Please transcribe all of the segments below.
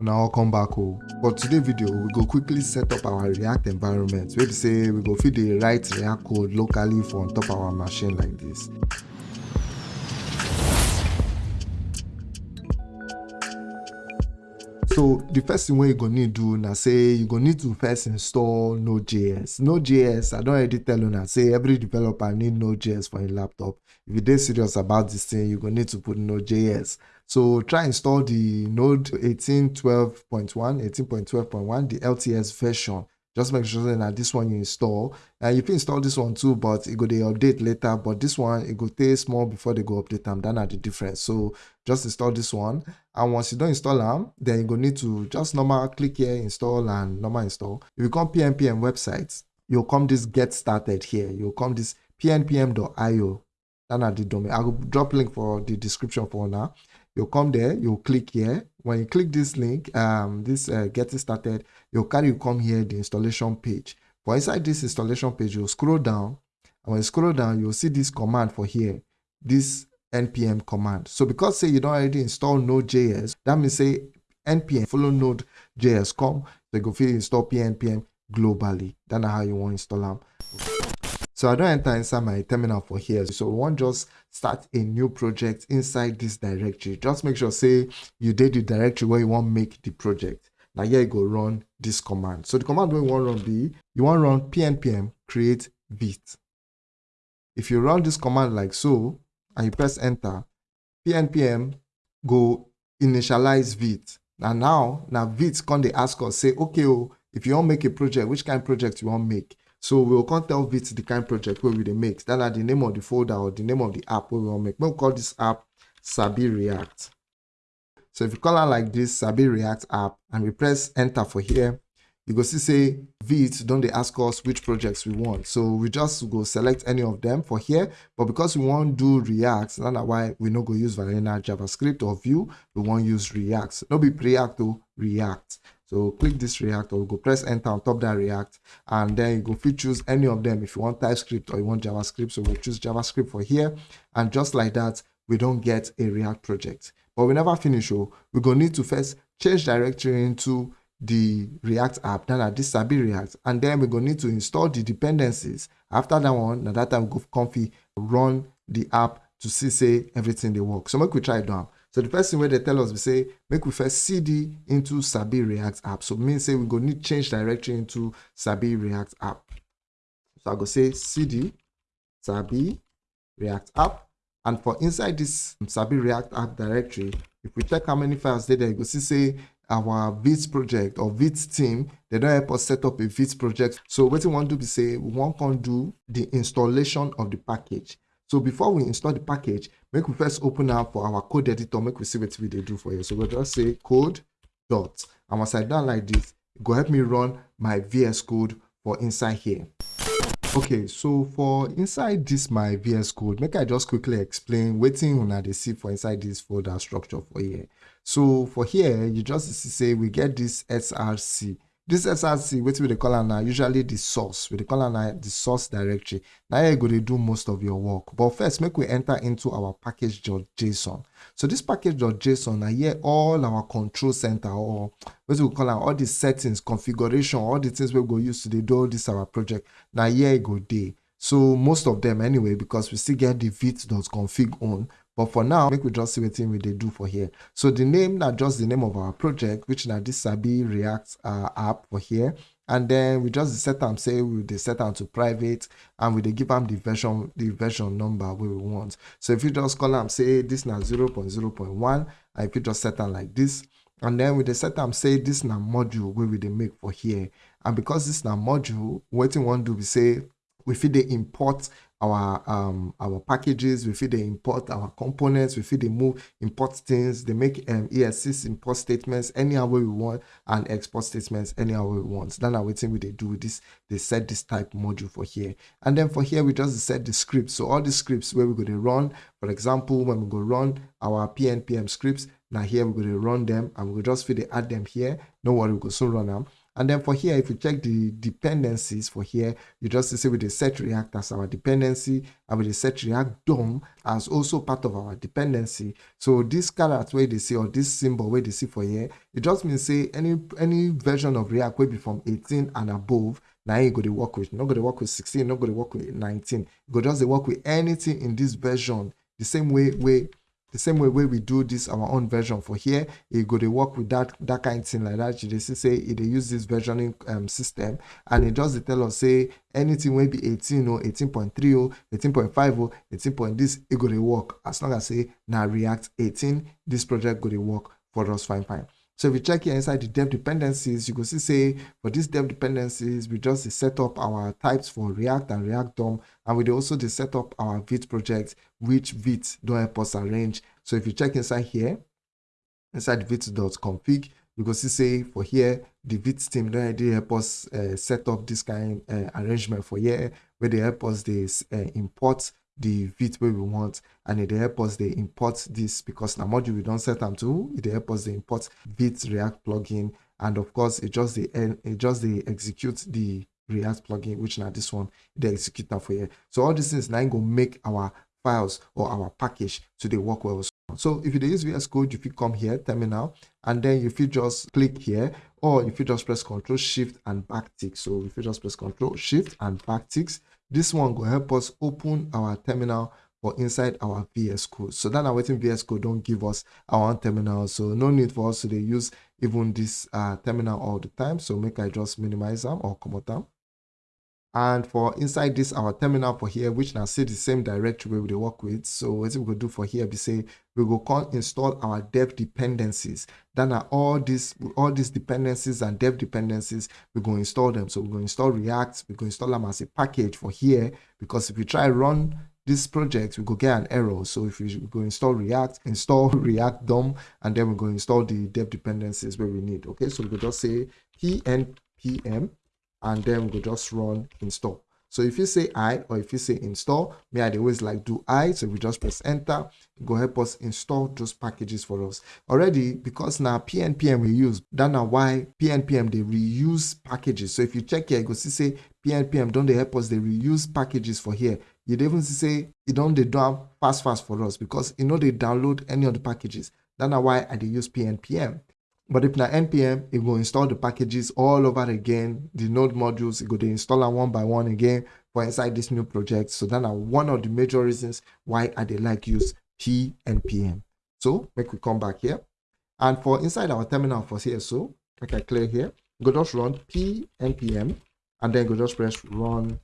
Now welcome back home. For today video, we go quickly set up our React environment. We say we go feed the right React code locally for on top our machine like this. So the first thing wey you go need do na say you go need to first install Node.js. Node.js, I don already tell una say every developer need Node.js for a laptop. If you dey serious about this thing, you go need to put Node.js. So try install the Node 18.12.1, 18.12.1, the LTS version. Just make sure that this one you install. And you fit install this one too, but e go dey update later. But this one, it go take small before they go update am. That na the difference. So just install this one. And once you don't install them then you go need to just normal click here, install and normal install. If you come pnpm websites you'll come this get started here. You'll come this pnpm.io. That na the domain. I will drop link for the description for now. You'll come there, you'll click here. When you click this link, um, this uh, getting started, you'll carry you come here, the installation page. For inside this installation page, you'll scroll down. And when you scroll down, you'll see this command for here, this npm command. So because say you don't already install Node.js, that means say npm follow Node.js come, so you go fit install pnpm globally. That's how you want to install them. So I don't enter inside my terminal for here. So we want just start a new project inside this directory. Just make sure say you did the directory where you want to make the project. Now here you go run this command. So the command we want run be you want to run pnpm create vite. If you run this command like so and you press enter, pnpm go initialize vite. Now now now vite come they ask us say okay oh if you want to make a project which kind of project you want to make so we will come tell Vite the kind project where we make. That are the name of the folder or the name of the app where we will make. We'll call this app Sabi React. So if you call it like this Sabi React app and we press enter for here, you go see say Vite don't they ask us which projects we want. So we just go select any of them for here. But because we want to do React, that's why we not go use vanilla JavaScript or Vue. We want use React. No be React to React. So click this React or go press enter on top that React and then you go choose any of them if you want TypeScript or you want JavaScript. So we'll choose JavaScript for here. And just like that, we don't get a React project. But we never finish. Oh, we're to need to first change directory into the React app, then at this Sabi React, and then we're to need to install the dependencies. After that one, now that time we go comfy, run the app to see say everything they work. So make we try it down. So the first thing where they tell us, we say, make we first CD into Sabi React app. So means say we go need change directory into Sabi React app. So I go say CD Sabi React app. And for inside this Sabi React app directory, if we check how many files there, you go see say our Vite project or Vite team, they don't help us set up a Vite project. So what we want to do is say we want to do the installation of the package. So before we install the package, make we first open up for our code editor, make we see what we do for you. So we'll just say code dot. And once I done like this, go help me run my VS code for inside here. Okay, so for inside this my VS code, make I just quickly explain waiting on the see for inside this folder structure for here. So for here, you just say we get this SRC. This SRC, what we call now, usually the source. We call now the source directory. Now you're going to do most of your work. But first, make we enter into our package.json. So this package.json, now here all our control center or what we call all the settings, configuration, all the things we go use to do all this our project. Now here you go there. So most of them anyway, because we still get the vite.config on, but for now, make we just see what we they do for here. So the name, not just the name of our project, which now this Sabi React uh, app for here. And then we just set them, say we they set them to private and we they give them the version, the version number we want. So if you just call them, say this now 0 0.0.1, and if you just set them like this, and then with the set them say this now module where we they make for here. And because this now module, what we want to do we say we feed the import our um our packages we feed they import our components we feed they move import things they make um ess import statements anyhow we want and export statements anyhow we want. Then our thing we they do with this they set this type module for here. And then for here we just set the scripts so all the scripts where we're going to run for example when we go run our pnpm scripts now here we're going to run them and we'll just feed they add them here. No worry we go soon run them And then for here, if you check the dependencies for here, you just see with the set react as our dependency and with the set react DOM as also part of our dependency. So this character where they see or this symbol where they see for here, it just means say any any version of React will be from 18 and above. Now you go to work with, not going to work with 16, not going to work with 19. You go just work with anything in this version the same way way the same way we do this our own version for here you go to work with that that kind of thing like that. You just say it use this versioning um, system and it does tell us say anything will be 18 or 18.3 or 18.5 or 18 point this it go to work. As long as say now react 18 this project go to work for us fine fine so if you check here inside the dev dependencies, you can see say for these dev dependencies, we just set up our types for React and React DOM, and we also set up our Vite project, which Vite don't help us arrange. So if you check inside here, inside vite.config, you can see say for here, the Vite team they already help us uh, set up this kind uh, arrangement for here, where they help us this uh, import the Vite where we want and it help us they import this because now module we don't set them to it help us they import Vite react plugin and of course it just the it just they execute the react plugin which now this one they execute that for you so all these things now go make our files or our package to the work well so if you use VS Code, if you come here, terminal, and then if you just click here, or if you just press Control Shift and back tick. So if you just press Control Shift and back ticks, this one will help us open our terminal for inside our VS Code. So that our waiting VS Code don't give us our own terminal. So no need for us to use even this uh, terminal all the time. So make I just minimize them or come them and for inside this our terminal for here which now see the same directory where we work with so what we go do for here we say we go call install our dev dependencies. Then are all these all these dependencies and dev dependencies we go install them. So we go install react we go install them as a package for here because if we try to run this project we go get an error. So if we go install react install react dom and then we go install the dev dependencies where we need okay? So we go just say pnpm and then we'll just run install. So if you say I or if you say install, me I always like do I. So we just press enter, go help us install those packages for us. Already, because now PNPM we use, that now why PNPM they reuse packages. So if you check here, you go see say PNPM don't they help us they reuse packages for here. You even say you don't they don't fast fast for us because you know they download any of the packages. That's why I they use PNPM. But if na npm, it will install the packages all over again, the node modules, it go to install them one by one again for inside this new project. So that are one of the major reasons why I they like use p npm. So make we come back here. And for inside our terminal for CSO, make I clear here, go just run p npm and then go just press run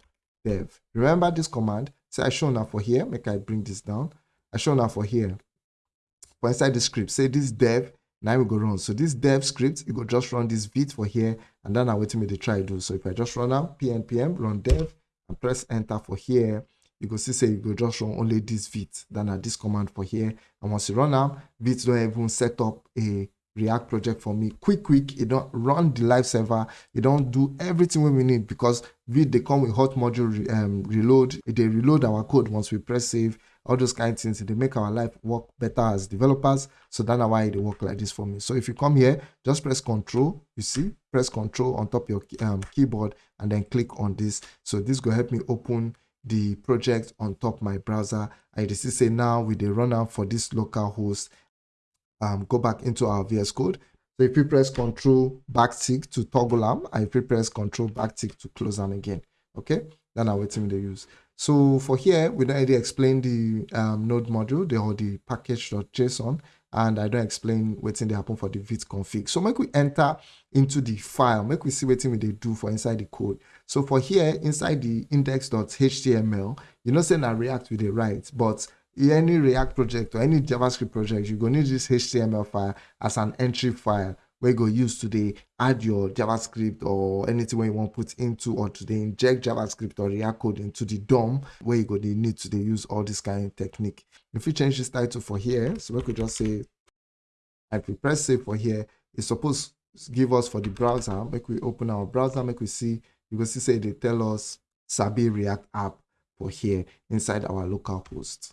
dev. Remember this command. Say I show now for here, make I bring this down. I show now for here. For inside the script, say this dev now we go run. So this dev script you go just run this vite for here and then i wait me to try do. So if i just run now pnpm run dev and press enter for here you go see say you go just run only this vite then at this command for here. And once you run now vite don't even set up a react project for me. Quick quick you don't run the live server you don't do everything we need because vite they come with hot module um, reload. They reload our code once we press save all those kind of things they make our life work better as developers. So that's why they work like this for me. So if you come here just press control you see? Press control on top your um, keyboard and then click on this. So this will help me open the project on top my browser. I just say now with the runner for this local host. Um go back into our vs code. So if you press control backtick to toggle them you press control backtick to close them again. Okay? Then i tell me they use so for here, we don't already explain the um, node module, the, or the package.json, and I don't explain what's in the happen for the vite config. So make we enter into the file, make we see what we they do for inside the code. So for here, inside the index.html, you know, saying now React with the right, but any React project or any JavaScript project, you're going to need this HTML file as an entry file where you go use today add your javascript or anything where you want to put into or today inject javascript or react code into the dom where you go they need to they use all this kind of technique. If you change this title for here. So we could just say if we press save for here. It's supposed to give us for the browser. Make we open our browser make we see you can see say they tell us sabi react app for here inside our local host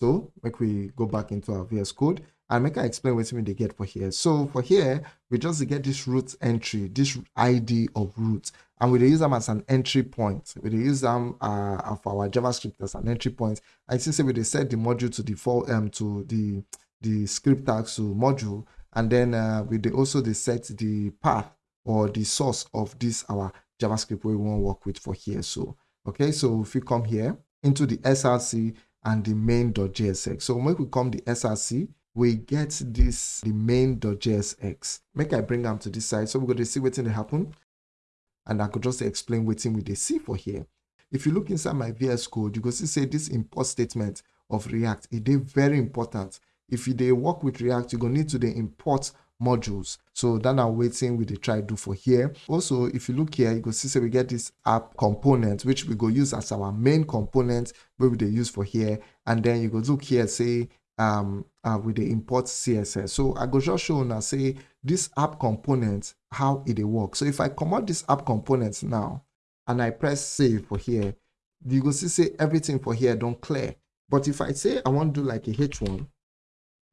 so make we go back into our vs code and make i explain wetin we dey get for here. So for here we just get this root entry this id of root and we use them as an entry point. We use them uh, our javascript as an entry point. I see say we set the module to default um to the the script tag to module and then uh, we also dey set the path or the source of this our javascript we want to work with for here. So okay so if we come here into the src and the main.jsx so when we come the src we get this the main.jsx make i bring them to this side so we're going to see what's going to happen. And i could just explain what's we they see for here. If you look inside my vs code you go see say this import statement of react it is very important. If you they work with react you're gonna need to the import modules. So that now waiting we dey try do for here. Also if you look here you go see say we get this app component which we go use as our main component where we dey use for here. And then you go look here say um uh, we dey import css so i go just show now say this app component how it dey work so if i comot this app component now and i press save for here you go see say everything for here don't clear but if i say i want to do like a h1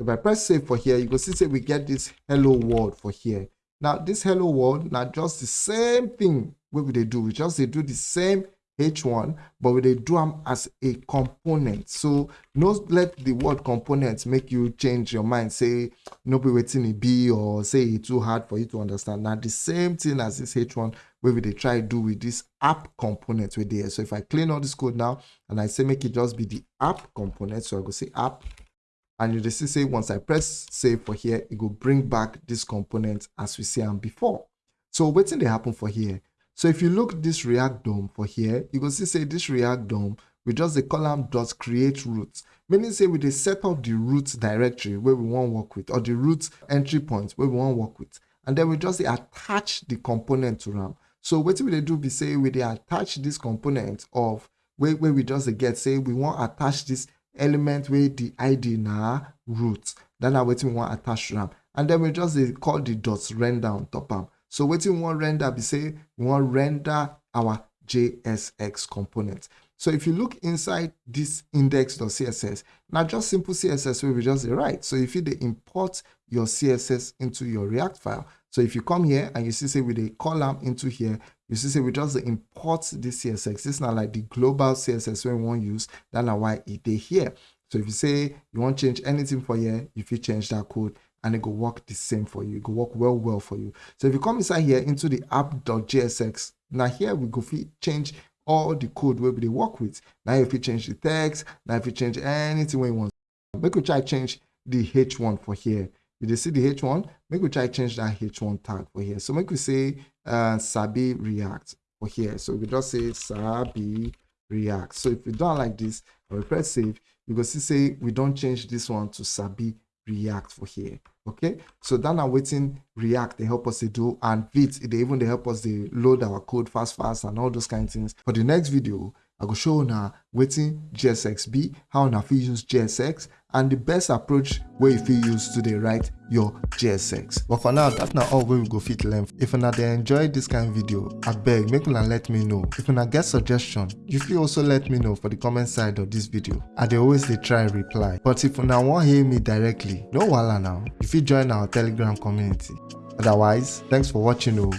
if I press save for here, you can see say we get this hello world for here. Now this hello world, now just the same thing what would they do. We just they do the same H1, but we they do them as a component. So no let the word component make you change your mind. Say no be waiting it be or say it too hard for you to understand. Now the same thing as this H1 where we try do with this app component with there. So if I clean all this code now and I say make it just be the app component, so I go say app and you just say once I press save for here, it will bring back this component as we see them before. So waiting they happen for here? So if you look this React DOM for here, you can see say this React DOM we just the column dot create root, meaning say we they set up the root directory where we want to work with or the root entry point where we want to work with, and then we just attach the component to RAM. So what we they do be say we they attach this component of where, where we just get say we want attach this element where the id na root then na wetin we wan attach to am and then we just call the dot render on top am so wetin we wan render be say we wan render our jsx component. So if you look inside this index.css now just simple css wey we just write. So if you import your css into your react file. So if you come here and you see say we dey call am into here you see say we just import this css this na like the global css we wan use. That na why e dey here. So if you say you wan change anything for here if you change that code and it go work the same for you. It go work well, well for you. So if you come inside here into the app.jsx, now here we go change all the code where we work with. Now if you change the text, now if you change anything we want. Make we try change the H1 for here. You dey see the H1, make we try change that H1 tag for here. So make we say uh, Sabi React for here. So we just say Sabi React. So if we don't like this, we press save, you go see say we don't change this one to Sabi React for here. Okay, so then I'm waiting React they help us to do and Vite they even they help us to load our code fast fast and all those kind of things. For the next video, I go show now waiting JSX be how fit use JSX and the best approach where you use to dey write your JSX. But for now, that's not all wey we go fit learn. If una dey enjoy this kind video, abeg make una let me know. If una get suggestion, you fit also let me know for the comment side of this video. I dey always dey try reply. But if una wan hear me directly, no wahala now. You fit join our telegram community. Otherwise, thanks for watching o.